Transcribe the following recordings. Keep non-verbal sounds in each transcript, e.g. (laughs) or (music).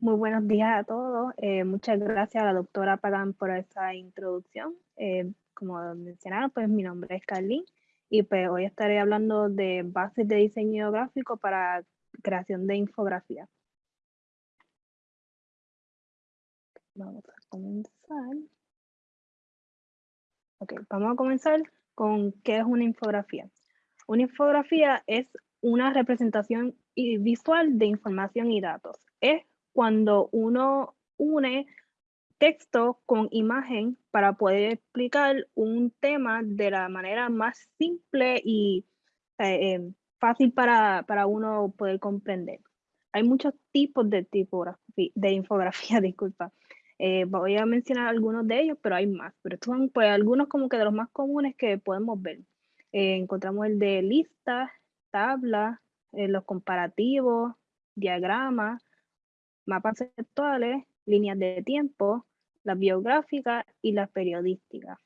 Muy buenos días a todos. Eh, muchas gracias a la doctora Pagan por esta introducción. Eh, como mencionaba, pues mi nombre es Carlin y pues hoy estaré hablando de bases de diseño gráfico para creación de infografía. Vamos a comenzar. Ok, vamos a comenzar con qué es una infografía. Una infografía es una representación visual de información y datos. Es cuando uno une texto con imagen para poder explicar un tema de la manera más simple y eh, eh, fácil para, para, uno poder comprender. Hay muchos tipos de, tipografía, de infografía, (laughs) disculpa. Eh, voy a mencionar algunos de ellos, pero hay más. Pero estos son pues, algunos como que de los más comunes que podemos ver. encontramos el de lista, tabla, los comparativos, diagramas, mapas conceptuales, líneas de tiempo, las biográficas y las periodísticas.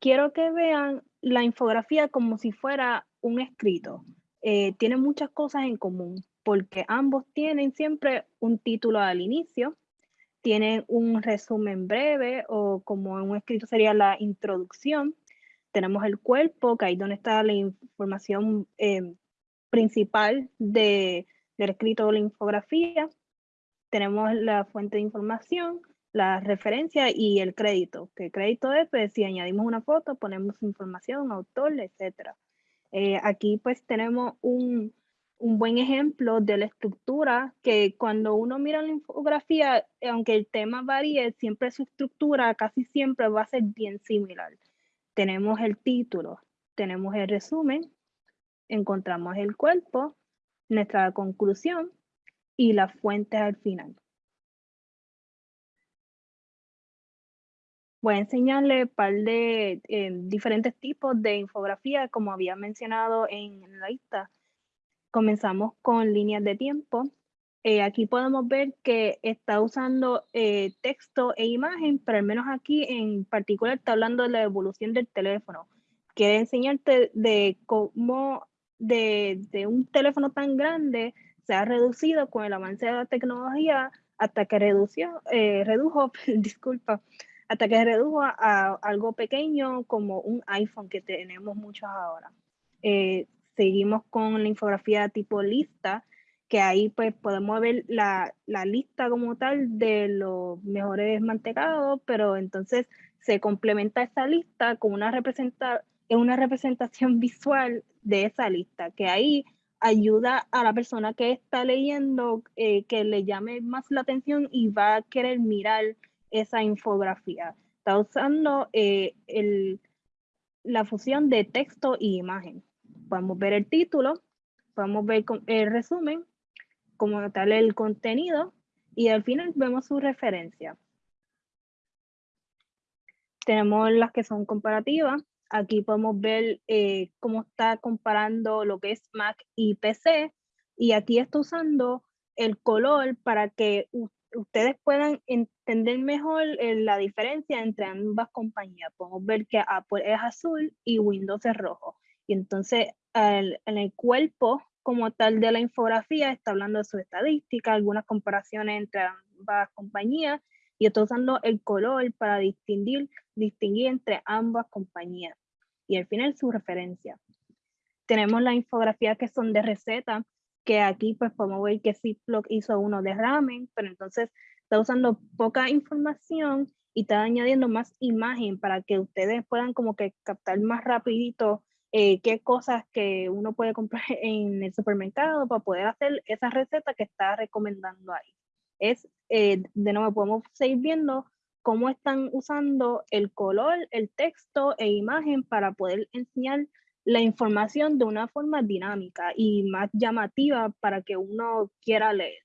Quiero que vean la infografía como si fuera un escrito. Eh, tiene muchas cosas en común porque ambos tienen siempre un título al inicio, tienen un resumen breve o como un escrito sería la introducción. Tenemos el cuerpo, que ahí donde está la información eh, principal de, del escrito o la infografía. Tenemos la fuente de información, la referencia y el crédito. Que crédito es, pues, si añadimos una foto, ponemos información, autor, etc. Eh, aquí pues tenemos un, un buen ejemplo de la estructura que cuando uno mira la infografía, aunque el tema varíe, siempre su estructura casi siempre va a ser bien similar. Tenemos el título, tenemos el resumen, encontramos el cuerpo, nuestra conclusión y las fuentes al final. Voy a enseñarle un par de eh, diferentes tipos de infografía, como había mencionado en la lista. Comenzamos con líneas de tiempo. Eh, aquí podemos ver que está usando eh, texto e imagen, pero al menos aquí en particular está hablando de la evolución del teléfono. Quiere enseñarte de cómo de, un teléfono tan grande se ha reducido con el avance de la tecnología hasta que redució, eh, redujo, (laughs) disculpa, hasta que redujo a, algo pequeño como un iPhone que tenemos muchos ahora. Eh, seguimos con la infografía tipo lista, que ahí pues podemos ver la, la, lista como tal de los mejores mantecados, pero entonces se complementa esa lista con una, representa, una representación (laughs) visual de esa lista, que ahí ayuda a la persona que está leyendo eh, que le llame más la atención y va a querer mirar esa infografía. Está usando eh, el, la fusión de texto y imagen. Podemos ver el título, podemos ver el resumen, como tal el contenido, y al final vemos su referencia. Tenemos las que son comparativas, Aquí podemos ver eh, cómo está comparando lo que es Mac y PC. Y aquí está usando el color para que ustedes puedan entender mejor eh, la diferencia entre ambas compañías. Podemos ver que Apple es azul y Windows es rojo. Y entonces en el cuerpo como tal de la infografía está hablando de su estadística, algunas comparaciones entre ambas compañías y está usando el color para distinguir, distinguir entre ambas compañías y al final su referencia. Tenemos la infografía que son de receta, que aquí pues podemos ver que Ziploc hizo uno de ramen, pero entonces está usando poca información y está añadiendo más imagen para que ustedes puedan como que captar más rapidito eh, qué cosas que uno puede comprar (laughs) en el supermercado para poder hacer esa receta que está recomendando ahí. Es, eh, de nuevo, podemos seguir viendo cómo están usando el color, el texto e imagen para poder enseñar la información de una forma dinámica y más llamativa para que uno quiera leer.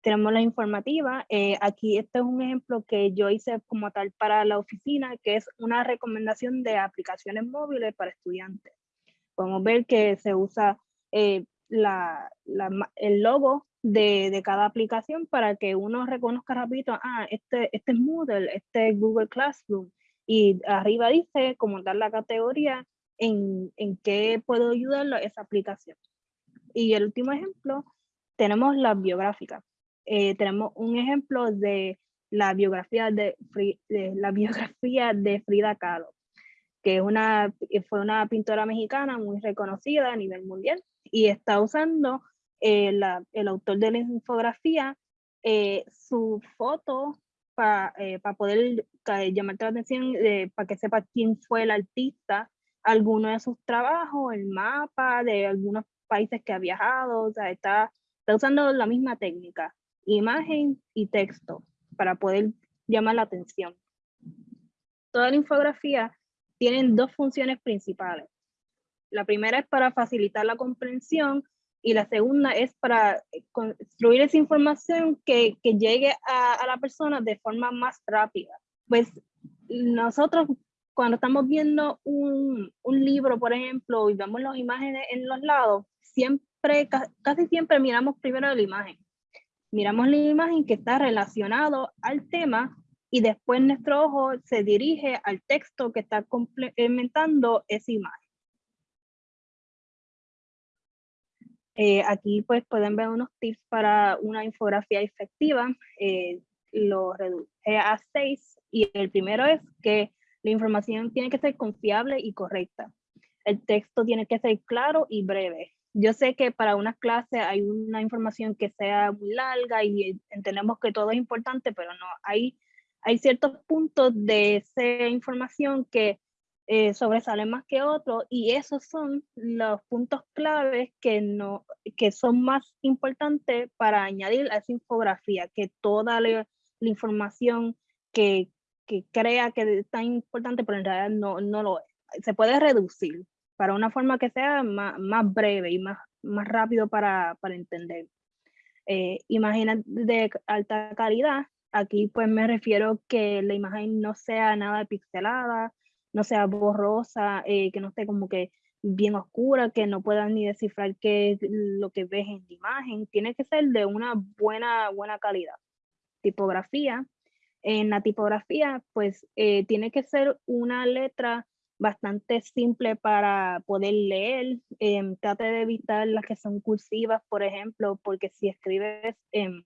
Tenemos la informativa. Eh, aquí este es un ejemplo que yo hice como tal para la oficina, que es una recomendación de aplicaciones móviles para estudiantes. Podemos ver que se usa eh, el logo de, cada aplicación para que uno reconozca rápido, ah, este, este es Moodle, este es Google Classroom. Y arriba dice como dar la categoría en, en qué puedo ayudarlo esa aplicación. Y el último ejemplo, tenemos las biográficas. Eh, tenemos un ejemplo de la biografía de, la (laughs) biografía de Frida Kahlo, que es una, fue una pintora mexicana muy reconocida a nivel mundial y está usando eh, el autor de la infografía eh, su foto para poder llamar la atención, para que sepa quién fue el artista, alguno de sus trabajos, el mapa de algunos países que ha viajado, o sea, está, está usando la misma técnica, imagen y texto, para poder llamar la atención. Toda la infografía tiene dos funciones principales. La primera es para facilitar la comprensión y la segunda es para construir esa información que, que llegue a, a, la persona de forma más rápida. Pues nosotros cuando estamos viendo un, un libro, por ejemplo, y vemos las imágenes en los lados, siempre, casi siempre miramos primero la imagen. Miramos la imagen que está relacionado al tema y después nuestro ojo se dirige al texto que está complementando esa imagen. Eh, aquí pues pueden ver unos tips para una infografía efectiva. Eh, lo reduje a seis y el primero es que la información tiene que ser confiable y correcta. El texto tiene que ser claro y breve. Yo sé que para una clase hay una información que sea muy larga y entendemos que todo es importante, pero no, hay, hay ciertos puntos de esa información que eh, sobresalen más que otros y esos son los puntos claves que, no, que son más importantes para añadir a esa infografía, que toda la información que, que crea que es tan importante, pero en realidad no, no lo es. Se puede reducir para una forma que sea más, más breve y más, más rápido para, para entender. Eh, imágenes de alta calidad, aquí pues me refiero que la imagen no sea nada pixelada, no sea borrosa, eh, que no esté como que bien oscura, que no puedas ni descifrar qué es lo que ves en la imagen. Tiene que ser de una buena, buena calidad. Tipografía, en la tipografía, pues eh, tiene que ser una letra bastante simple para poder leer. Em, trate de evitar las que son cursivas, por ejemplo, porque si escribes em,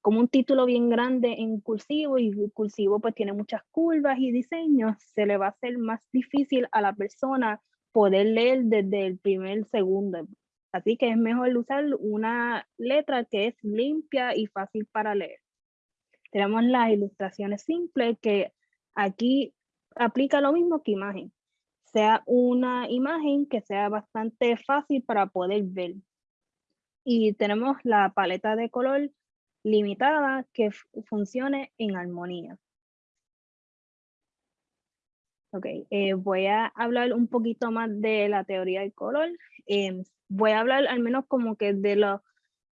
como un título bien grande en cursivo y cursivo pues tiene muchas curvas y diseños, se le va a hacer más difícil a la persona poder leer desde el primer segundo. Así que es mejor usar una letra que es limpia y fácil para leer. Tenemos las ilustraciones simples que aquí aplica lo mismo que imagen. Sea una imagen que sea bastante fácil para poder ver. Y tenemos la paleta de color limitada que funcione en armonía. Ok, eh, voy a hablar un poquito más de la teoría del color. Em, voy a hablar al menos como que de los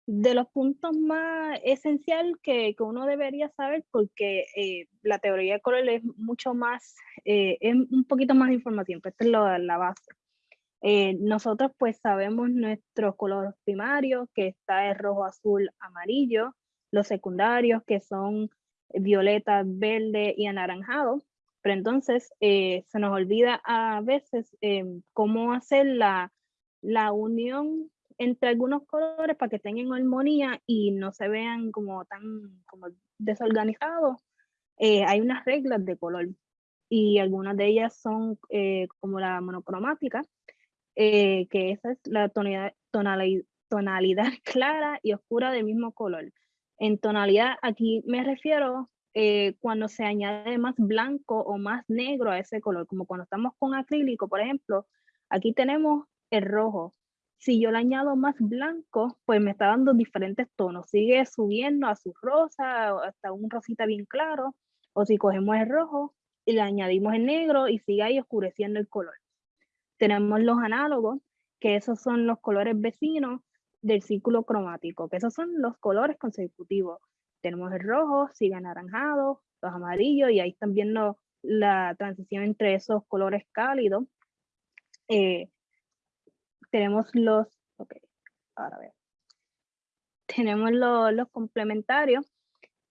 de los puntos más esenciales que, que, uno debería saber porque eh, la teoría de color es mucho más, eh, es un poquito más de información, pero esta es lo, la base. Nosotros pues sabemos nuestros colores primarios, que está el rojo, azul, amarillo, los secundarios que son violeta, verde y anaranjado, pero entonces se nos olvida a veces cómo hacer la, la unión entre algunos colores para que estén en armonía y no se vean como tan como desorganizados, eh, hay unas reglas de color y algunas de ellas son eh, como la monocromática, eh, que esa es la tonalidad, tonalidad, (laughs) clara y oscura del mismo color. En tonalidad aquí me refiero cuando se añade más blanco o más negro a ese color, como cuando estamos con acrílico, por ejemplo, aquí tenemos el rojo, si yo le añado más blanco, pues me está dando diferentes tonos. Sigue subiendo a su rosa, hasta un rosita bien claro. O si cogemos el rojo y le añadimos el negro y sigue ahí oscureciendo el color. Tenemos los análogos, que esos son los colores vecinos del círculo cromático, que esos son los colores consecutivos. Tenemos el rojo, sigue anaranjado, los amarillos, y ahí están viendo la transición entre esos colores cálidos. Eh, tenemos los, ok, ahora. Tenemos los complementarios,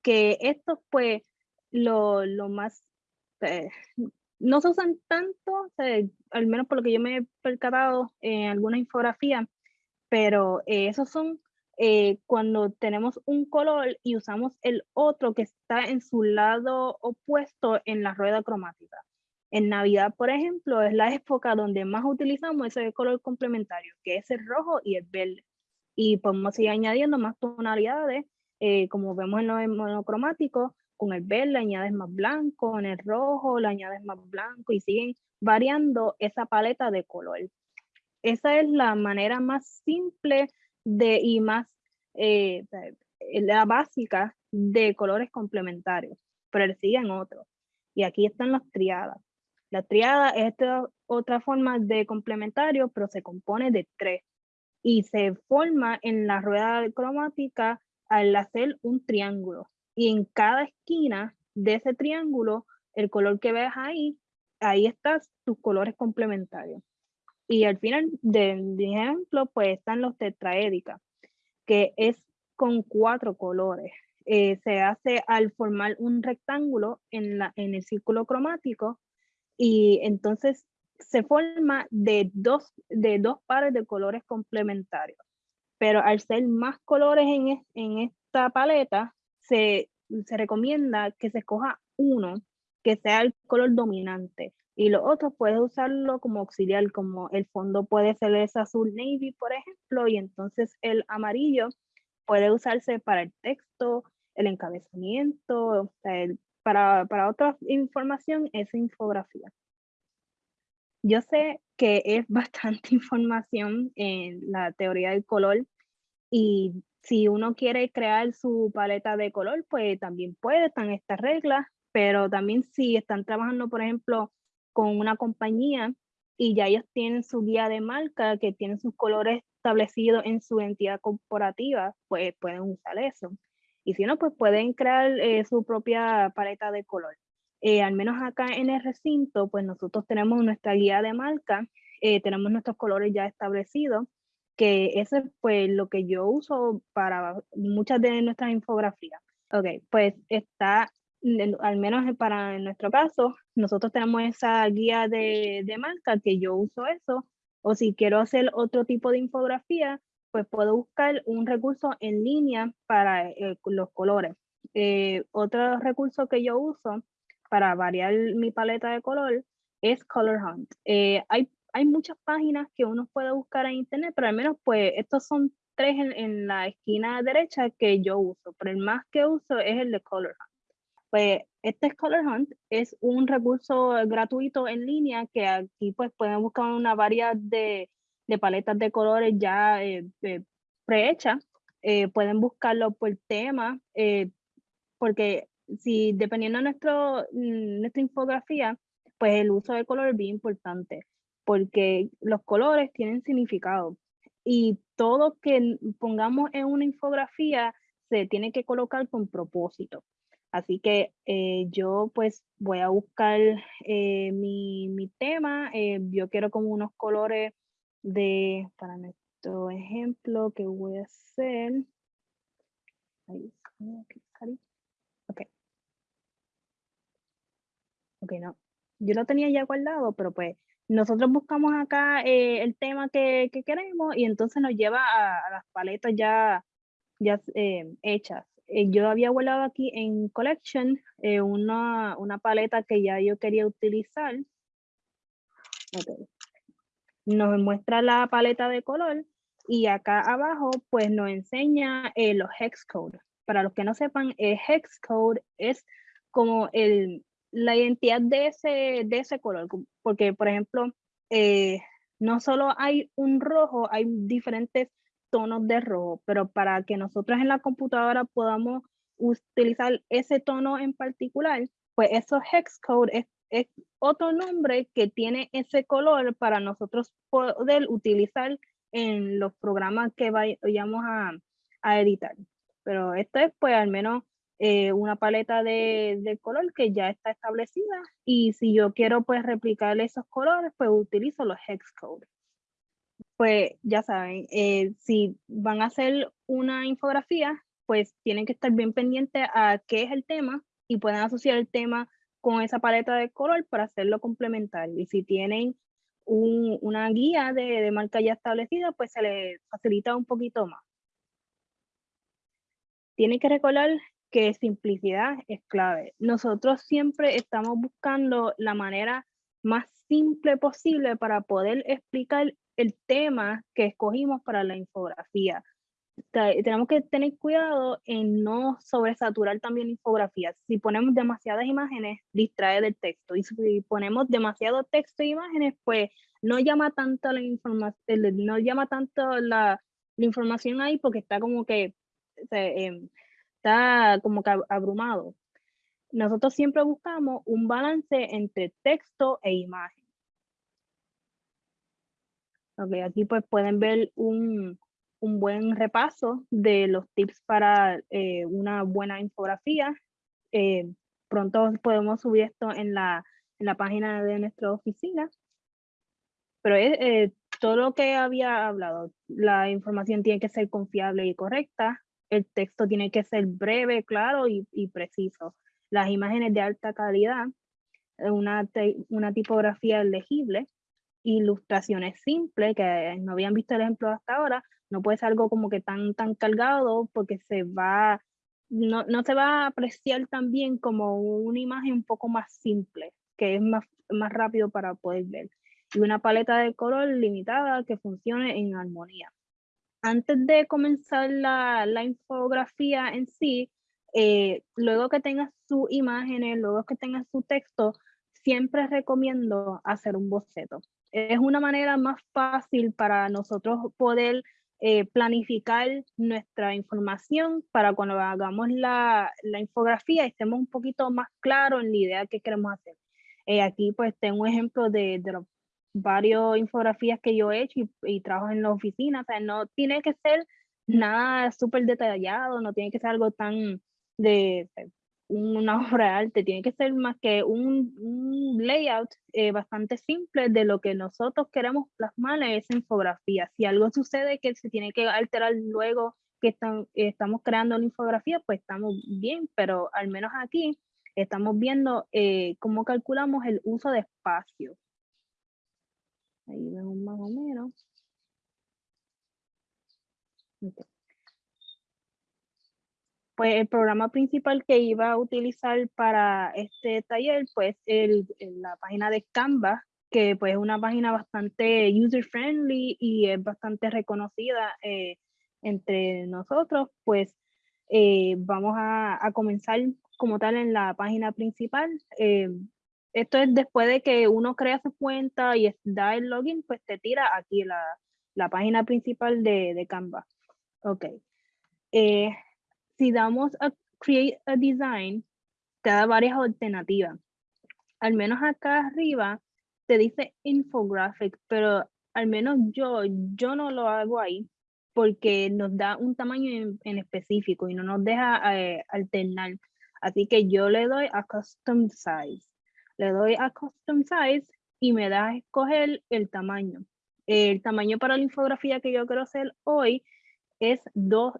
que estos pues lo, lo más, eh, no se usan tanto, al menos por lo que yo me he percatado en alguna infografía, pero eh, esos son eh, cuando tenemos un color y usamos el otro que está en su lado opuesto en la rueda cromática. En Navidad, por ejemplo, es la época donde más utilizamos ese color complementario, que es el rojo y el verde. Y podemos seguir añadiendo más tonalidades, eh, como vemos en los monocromáticos, con el verde añades más blanco, en el rojo le añades más blanco y siguen variando esa paleta de color. Esa es la manera más simple de, y más eh, la básica de colores complementarios, pero siguen otros. Y aquí están las triadas. La triada es otra forma de complementario, pero se compone de tres y se forma en la rueda cromática al hacer un triángulo. Y en cada esquina de ese triángulo, el color que ves ahí, ahí están tus colores complementarios. Y al final del ejemplo, pues están los tetraédicas, que es con cuatro colores. Eh, se hace al formar un rectángulo en, la, en el círculo cromático y entonces se forma de dos, de dos pares de colores complementarios. Pero al ser más colores en, en esta paleta, se, se recomienda que se escoja uno que sea el color dominante y los otros puedes usarlo como auxiliar, como el fondo puede ser ese azul navy, por ejemplo, y entonces el amarillo puede usarse para el texto, el encabezamiento, para, para otra información, esa infografía. Yo sé que es (laughs) bastante información en la teoría del color y si uno quiere crear su paleta de color, pues también puede, están estas reglas, pero también si están trabajando, por ejemplo, con una compañía y ya ellos tienen su guía de marca que tiene sus colores establecidos en su entidad corporativa, pues pueden usar eso. Y si no, pues pueden crear eh, su propia paleta de color. Eh, al menos acá en el recinto, pues nosotros tenemos nuestra guía de marca, eh, tenemos nuestros colores ya establecidos, que ese es pues lo que yo uso para muchas de nuestras infografías. Ok, pues está al menos para nuestro caso, nosotros tenemos esa guía de, de, marca que yo uso eso, o si quiero hacer otro tipo de infografía, pues puedo buscar un recurso en línea para eh, los colores. Eh, otro recurso que yo uso para variar mi paleta de color es Color Hunt. Eh, hay, hay muchas páginas que uno puede buscar en internet, pero al menos pues estos son tres en, en la esquina derecha que yo uso, pero el más que uso es el de Color Hunt. Pues este Color Hunt es un recurso gratuito en línea que aquí pues pueden buscar una variedad de, paletas de colores ya eh, eh, prehechas. Eh, pueden buscarlo por tema, porque si dependiendo de nuestro, mm, nuestra infografía, pues el uso de color es bien importante, porque los colores tienen significado y todo que pongamos en una infografía se tiene que colocar con propósito. Así que eh, yo pues voy a buscar eh, mi, mi, tema. Eh, yo quiero como unos colores de, para nuestro ejemplo que voy a hacer. Ok. Ok, no. Yo lo tenía ya guardado, pero pues nosotros buscamos acá el tema que, que, queremos y entonces nos lleva a, a las paletas ya, ya hechas. Eh, yo había guardado aquí en Collection eh, una, una, paleta que ya yo quería utilizar. Nos muestra la paleta de color y acá abajo pues nos enseña eh, los hex code. Para los que no sepan, el hex code es como el, la identidad de ese, de ese color. Porque, por ejemplo, no solo hay un rojo, hay diferentes tonos de rojo, pero para que nosotros en la computadora podamos utilizar ese tono en particular, pues eso hex code es, es otro nombre que tiene ese color para nosotros poder utilizar en los programas que vayamos a, a editar. Pero esto es pues al menos eh, una paleta de, de, color que ya está establecida y si yo quiero pues replicar esos colores pues utilizo los hex code pues ya saben, eh, si van a hacer una infografía, pues tienen que estar bien pendientes a qué es el tema y pueden asociar el tema con esa paleta de color para hacerlo complementario. Y si tienen una guía de, de marca ya establecida, pues se le facilita un poquito más. Tiene que recordar que simplicidad es clave. Nosotros siempre estamos buscando la manera más simple posible para poder explicar el tema que escogimos para la infografía. Tenemos que tener cuidado en no sobresaturar también la infografía. Si ponemos demasiadas imágenes, distrae del texto. Y si ponemos demasiado texto e imágenes, pues no llama tanto la información, no llama tanto la, información ahí porque está como que em, está como que abrumado. Nosotros siempre buscamos un balance entre texto e imagen. Okay, aquí pues pueden ver un, un buen repaso de los tips para eh, una buena infografía. Eh, pronto podemos subir esto en la, en la página de nuestra oficina. Pero eh, todo lo que había hablado, la información tiene que ser confiable y correcta, el texto tiene que ser breve, claro y, y preciso. Las imágenes de alta calidad, una, una tipografía legible, ilustraciones simples, que no habían visto el ejemplo hasta ahora, no puede ser algo como que tan, tan cargado porque se va, no, no se va a apreciar también como una imagen un poco más simple, que es más, más rápido para poder ver. Y una paleta de color limitada que funcione en armonía. Antes de comenzar la, la infografía en sí, eh, luego que tengas sus imágenes, luego que tengas su texto, siempre recomiendo hacer un boceto. Es una manera más fácil para nosotros poder eh, planificar nuestra información para cuando hagamos la, la, infografía estemos un poquito más claros en la idea que queremos hacer. Eh, aquí pues tengo un ejemplo de, de los varios infografías que yo he hecho y, y trabajo en la oficina. O sea, no tiene que ser nada súper detallado, no tiene que ser algo tan de una (laughs) obra de arte, tiene que ser más que un, un layout eh, bastante simple de lo que nosotros queremos plasmar en esa infografía. Si algo sucede que se tiene que alterar luego que estamos creando la infografía, pues estamos bien, pero al menos aquí estamos viendo eh, cómo calculamos el uso de espacio. Ahí vemos más o menos. Pues el programa principal que iba a utilizar para este taller, pues el, la página de Canva, que pues es una página bastante user friendly y es bastante reconocida eh, entre nosotros, pues eh, vamos a, comenzar como tal en la página principal. Eh, esto es después de que uno crea su cuenta y da el login, pues te tira aquí la, la página principal de, de Canva. Ok. Eh, si damos a Create a Design, te da varias alternativas. Al menos acá arriba te dice Infographic, pero al menos yo, yo no lo hago ahí porque nos da un tamaño en, específico y no nos deja eh, alternar. Así que yo le doy a Custom Size. Le doy a Custom Size y me da a escoger el tamaño. El tamaño para la infografía que yo quiero hacer hoy es 2,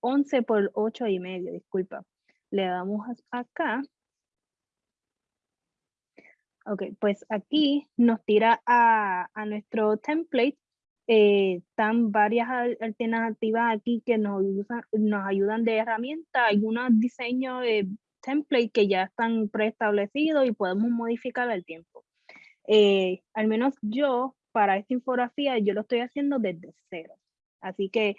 11 por 8 y medio, disculpa. Le damos acá. Ok, pues aquí nos tira a, nuestro template. Eh, están varias alternativas aquí que nos, nos ayudan de herramienta. Hay unos diseños de template que ya están preestablecidos y podemos modificar al tiempo. Eh, al menos yo, para esta infografía, yo lo estoy haciendo desde cero. Así que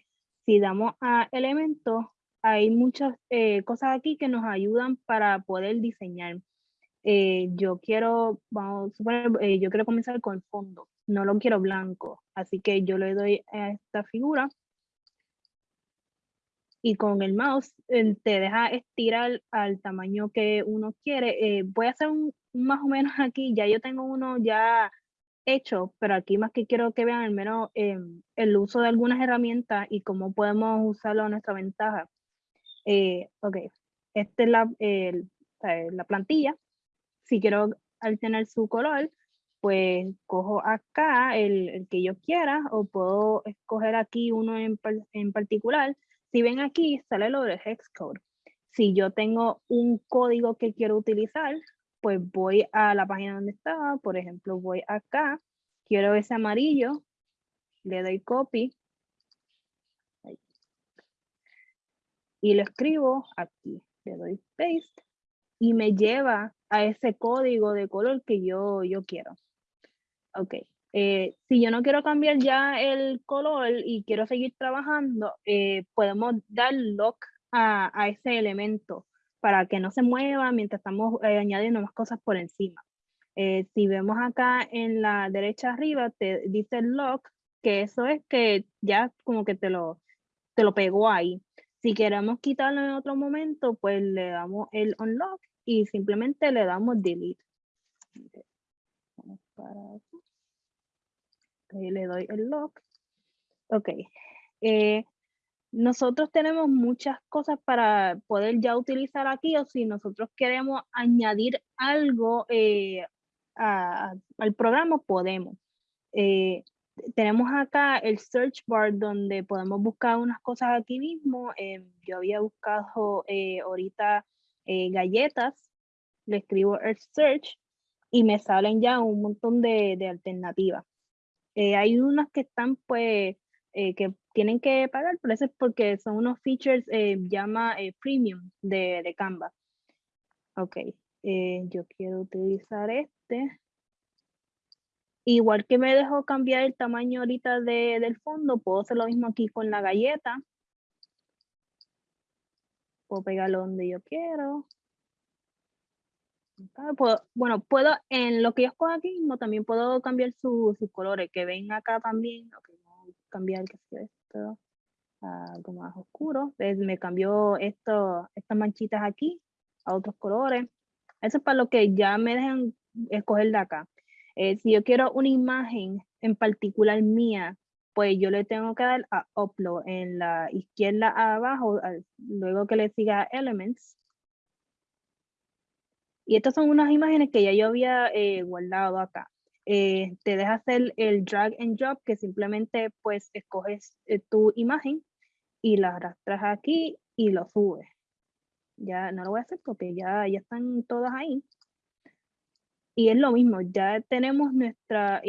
si damos a elementos, hay muchas eh, cosas aquí que nos ayudan para poder diseñar. Eh, yo quiero, vamos a eh, yo quiero comenzar con el fondo, no lo quiero blanco, así que yo le doy a esta figura y con el mouse te deja estirar al tamaño que uno quiere. voy a hacer un, más o menos (laughs) aquí, ya yo tengo uno ya hecho, pero aquí más que quiero que vean al menos em, el uso de algunas herramientas y cómo podemos usarlo a nuestra ventaja. Eh, ok, esta es la, la plantilla. Si quiero alternar su color, pues cojo acá el, el, que yo quiera o puedo escoger aquí uno en, en particular. Si ven aquí, sale lo del hex code. Si yo tengo un código que quiero utilizar, pues voy a la página donde estaba, por ejemplo, voy acá quiero ese amarillo, le doy copy. Y lo escribo aquí, le doy paste y me lleva a ese código de color que yo, yo quiero. Ok, eh, si yo no quiero cambiar ya el color y quiero seguir trabajando, eh, podemos dar lock a, a, ese elemento para que no se mueva mientras estamos eh, añadiendo más cosas por encima. si vemos acá en la derecha arriba, te dice lock, que eso es que ya como que te lo, te lo pegó ahí. Si queremos quitarlo en otro momento, pues le damos el unlock y simplemente le damos delete. Vamos para le doy el lock. Ok. Eh, nosotros tenemos muchas cosas para poder ya utilizar aquí o si nosotros queremos añadir algo eh, al programa, podemos. Eh, tenemos acá el search bar donde podemos buscar unas cosas aquí mismo. yo había buscado ahorita galletas, le escribo el search y me salen ya un montón de, de alternativas. Eh, hay unas que están, pues, eh, que tienen que pagar, pero eso es porque son unos features, eh, llama premium de, de Canva. Ok, yo quiero utilizar este. Igual que me dejo cambiar el tamaño ahorita de, del fondo, puedo hacer lo mismo aquí con la galleta. Puedo pegarlo donde yo quiero bueno, puedo, en lo que yo escojo aquí mismo, también puedo cambiar sus colores, que ven acá también, ok, vamos a cambiar que algo más oscuro, me cambió estas manchitas aquí a otros colores, eso es para lo que ya me dejan escoger de acá. Eh, si yo quiero una imagen en particular mía, pues yo le tengo que dar a upload en la izquierda abajo, luego que le siga elements, y estas son unas imágenes que ya yo había eh, guardado acá. Eh, te deja hacer el drag and drop, que simplemente pues escoges eh, tu imagen y la arrastras aquí y lo subes. Ya no lo voy a hacer porque ya, ya están todas ahí. Y es lo mismo, ya tenemos nuestra,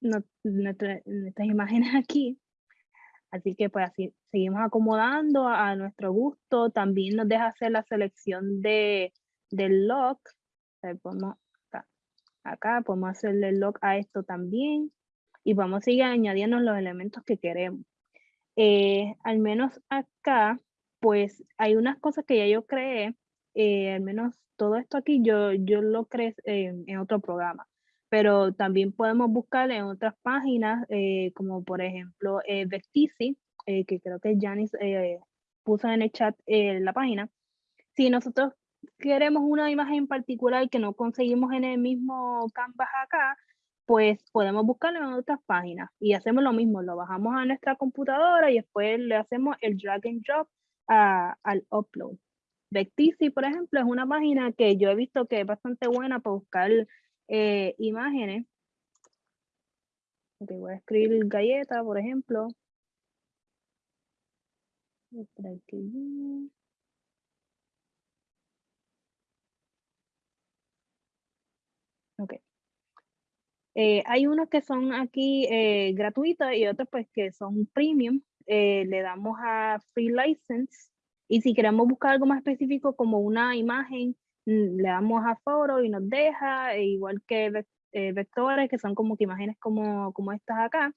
nuestras imágenes (laughs) aquí. Así que pues así seguimos acomodando a, a nuestro gusto. También nos deja hacer la selección de, del lock. podemos, acá, podemos hacerle lock a esto también. Y vamos a seguir añadiendo los elementos que queremos. Eh, al menos acá, pues hay unas cosas que ya yo creé. Eh, al menos todo esto aquí yo, yo lo creé en otro programa. Pero también podemos buscar en otras páginas, eh, como por ejemplo eh, que creo que Janice puso en el chat la página. Si nosotros queremos una imagen particular que no conseguimos en el mismo Canvas acá, pues podemos buscarlo en otras páginas y hacemos lo mismo, lo bajamos a nuestra computadora y después le hacemos el drag and drop al upload. Vectisi, por ejemplo, es una página que yo he visto que es bastante buena para buscar eh, imágenes. Ok, voy a escribir galleta, por ejemplo. Ok. Eh, hay unos que son aquí eh, gratuitos y otros pues que son premium. Eh, le damos a free license y si queremos buscar algo más específico como una imagen, mm, le damos a foro y nos deja, e igual que vectores que son como que imágenes como, como estas acá.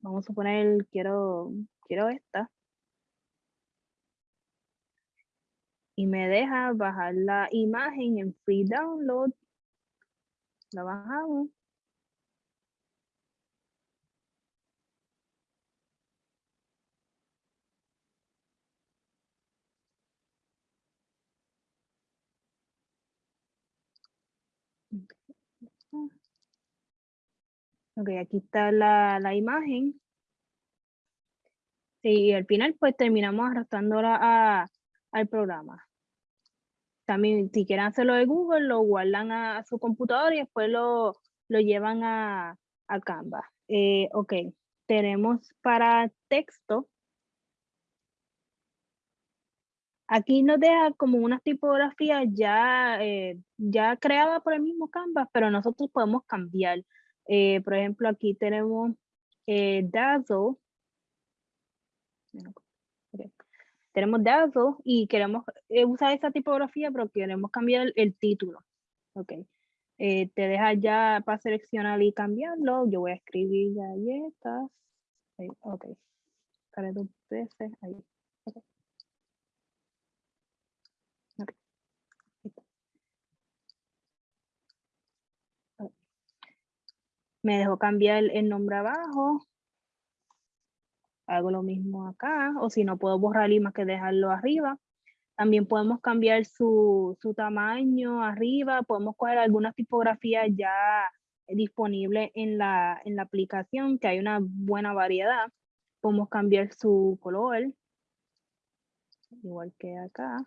Vamos a suponer, quiero, quiero esta. Y me deja bajar la imagen en free download la bajamos. Ok, aquí está la, la imagen. Y al final pues terminamos arrastrándola a, al programa. También, si quieren hacerlo de Google, lo guardan a, su computador y después lo, lo llevan a, a Canva. Eh, ok, tenemos para texto. Aquí nos deja como una tipografía ya, eh, ya creada por el mismo Canva, pero nosotros podemos cambiar. Eh, por ejemplo, aquí tenemos eh, Dazzle. Tenemos Dazzle y queremos eh, usar esa tipografía, pero queremos cambiar el, título. Ok. te deja ya para seleccionar y cambiarlo. Yo voy a escribir galletas. ok. Para. Ahí. Me dejó cambiar el nombre abajo. Hago lo mismo acá, o si no puedo borrar y más que dejarlo arriba. También podemos cambiar su, tamaño arriba, podemos coger algunas tipografías ya disponibles en la, en la aplicación, que hay una buena variedad. Podemos cambiar su color, igual que acá.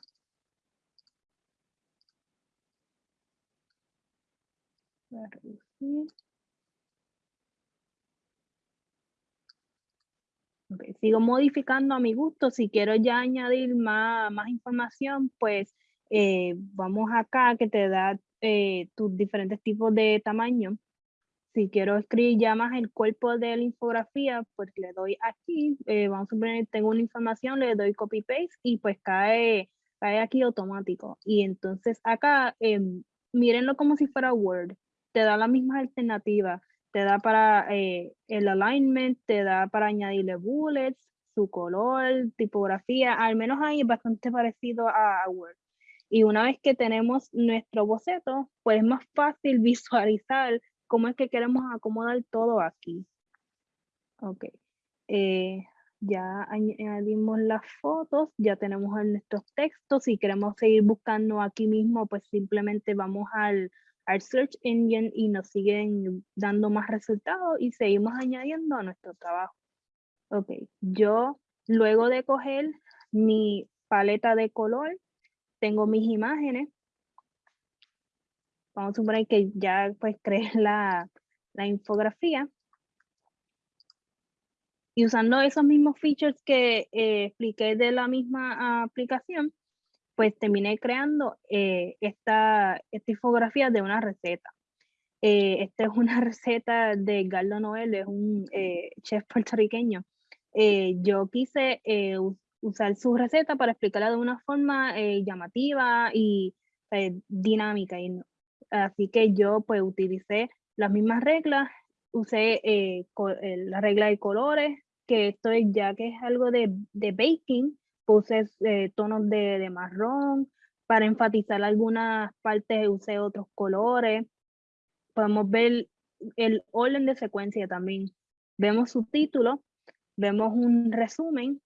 Reducir. Sigo modificando a mi gusto. Si quiero ya añadir más, más información, pues eh, vamos acá que te da eh, tus diferentes tipos de tamaño. Si quiero escribir ya más el cuerpo de la infografía, pues le doy aquí. Eh, vamos a suponer, tengo una información, le doy copy paste y pues cae, cae aquí automático. Y entonces acá, em, mírenlo como si fuera Word. Te da la misma alternativa te da para eh, el alignment, te da para añadirle bullets, su color, tipografía, al menos ahí es bastante parecido a, Word. Y una vez que tenemos nuestro boceto, pues es más fácil (laughs) visualizar cómo es que queremos acomodar todo aquí. Ok. Eh, ya añadimos las fotos, ya tenemos nuestros textos. Si queremos seguir buscando aquí mismo, pues simplemente vamos al, al search engine y nos siguen dando más resultados y seguimos añadiendo a nuestro trabajo. Ok, yo luego de coger mi paleta de color, tengo mis imágenes. Vamos a suponer que ya pues (laughs) creé la, la infografía. Y usando esos mismos features que eh, expliqué de la misma aplicación, pues terminé creando eh, esta, esta infografía de una receta. Eh, esta es una (laughs) receta de Galdo Noel, es un eh, chef puertorriqueño. yo quise usar su receta para explicarla de una forma llamativa y dinámica. Y, así que yo pues utilicé las mismas reglas, usé la regla de colores, que esto es ya que es algo de, de baking, puse eh, tonos de, marrón, para enfatizar algunas partes usé otros colores. Podemos ver el orden de secuencia también. Vemos su título, vemos un resumen,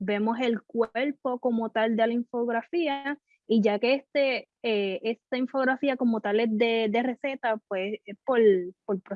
vemos el cuerpo como tal de la infografía y ya que este, eh, esta infografía como tal es de, receta, pues por, por